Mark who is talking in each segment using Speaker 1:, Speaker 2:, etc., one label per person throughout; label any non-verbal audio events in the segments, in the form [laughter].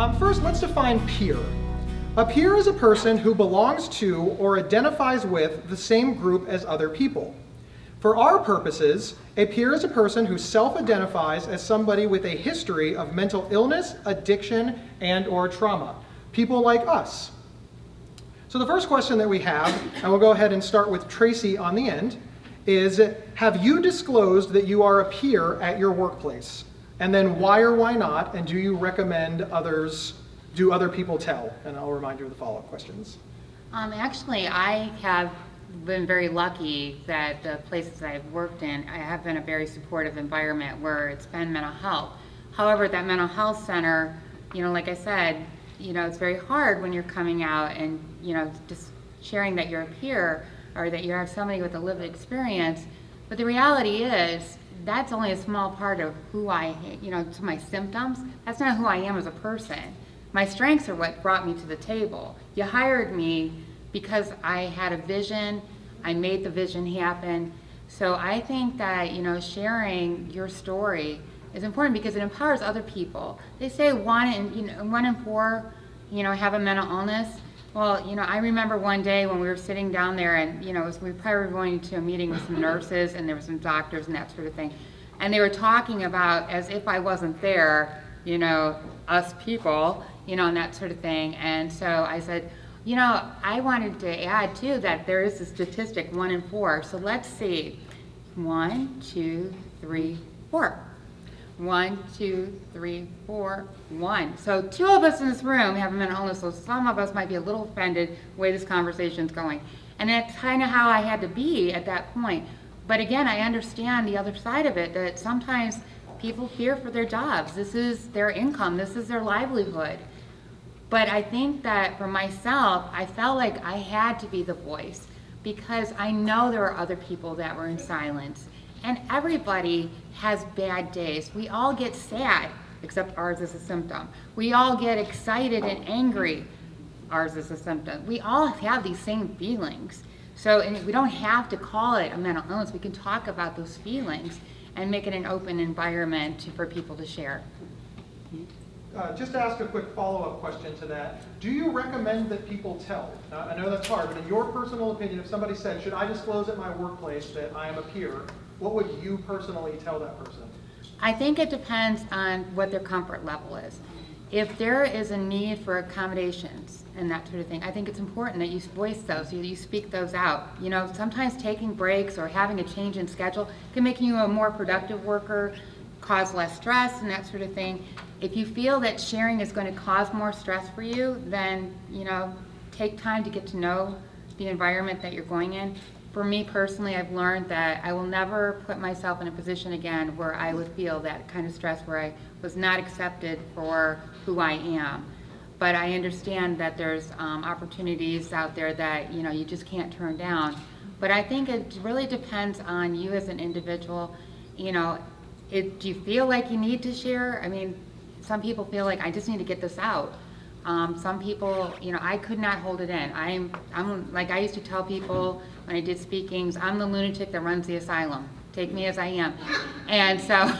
Speaker 1: Um, first, let's define peer. A peer is a person who belongs to or identifies with the same group as other people. For our purposes, a peer is a person who self-identifies as somebody with a history of mental illness, addiction, and or trauma. People like us. So the first question that we have, and we'll go ahead and start with Tracy on the end, is have you disclosed that you are a peer at your workplace? And then why or why not, and do you recommend others, do other people tell? And I'll remind you of the follow-up questions.
Speaker 2: Um, actually, I have been very lucky that the places I've worked in, I have been a very supportive environment where it's been mental health. However, that mental health center, you know, like I said, you know, it's very hard when you're coming out and, you know, just sharing that you're a peer or that you have somebody with a lived experience. But the reality is, that's only a small part of who I, you know, to my symptoms. That's not who I am as a person. My strengths are what brought me to the table. You hired me because I had a vision, I made the vision happen. So I think that, you know, sharing your story is important because it empowers other people. They say one in, you know, one in four, you know, have a mental illness. Well, you know, I remember one day when we were sitting down there and, you know, was, we probably were going to a meeting with some [coughs] nurses and there were some doctors and that sort of thing. And they were talking about, as if I wasn't there, you know, us people, you know, and that sort of thing. And so I said, you know, I wanted to add too that there is a statistic, one in four. So let's see. One, two, three, four. One, two, three, four, one. So two of us in this room have a mental illness, so some of us might be a little offended the way this conversation's going. And that's kind of how I had to be at that point. But again, I understand the other side of it, that sometimes people fear for their jobs. This is their income, this is their livelihood. But I think that for myself, I felt like I had to be the voice because I know there were other people that were in silence. And everybody has bad days. We all get sad, except ours is a symptom. We all get excited and angry. Ours is a symptom. We all have these same feelings. So and we don't have to call it a mental illness. We can talk about those feelings and make it an open environment for people to share.
Speaker 1: Uh, just to ask a quick follow-up question to that, do you recommend that people tell? Uh, I know that's hard, but in your personal opinion, if somebody said, should I disclose at my workplace that I am a peer, what would you personally tell that person?
Speaker 2: I think it depends on what their comfort level is. If there is a need for accommodations and that sort of thing, I think it's important that you voice those, you, you speak those out. You know, sometimes taking breaks or having a change in schedule can make you a more productive worker, cause less stress and that sort of thing. If you feel that sharing is going to cause more stress for you, then, you know, take time to get to know the environment that you're going in. For me personally, I've learned that I will never put myself in a position again where I would feel that kind of stress where I was not accepted for who I am. But I understand that there's um, opportunities out there that, you know, you just can't turn down. But I think it really depends on you as an individual. You know, it, do you feel like you need to share? I mean, some people feel like I just need to get this out. Um, some people, you know, I could not hold it in. I'm, I'm like I used to tell people when I did speakings, I'm the lunatic that runs the asylum. Take me as I am. And so,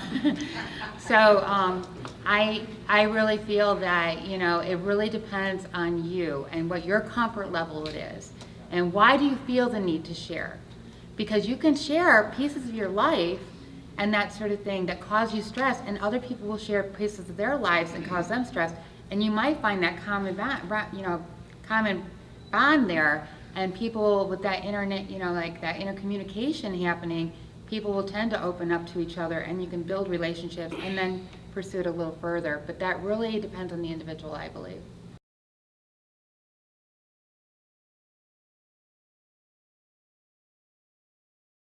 Speaker 2: [laughs] so um, I, I really feel that, you know, it really depends on you and what your comfort level it is. And why do you feel the need to share? Because you can share pieces of your life and that sort of thing that cause you stress and other people will share pieces of their lives and cause them stress and you might find that common bond, you know, common bond there and people with that internet, you know, like that intercommunication happening, people will tend to open up to each other and you can build relationships and then pursue it a little further. But that really depends on the individual, I believe.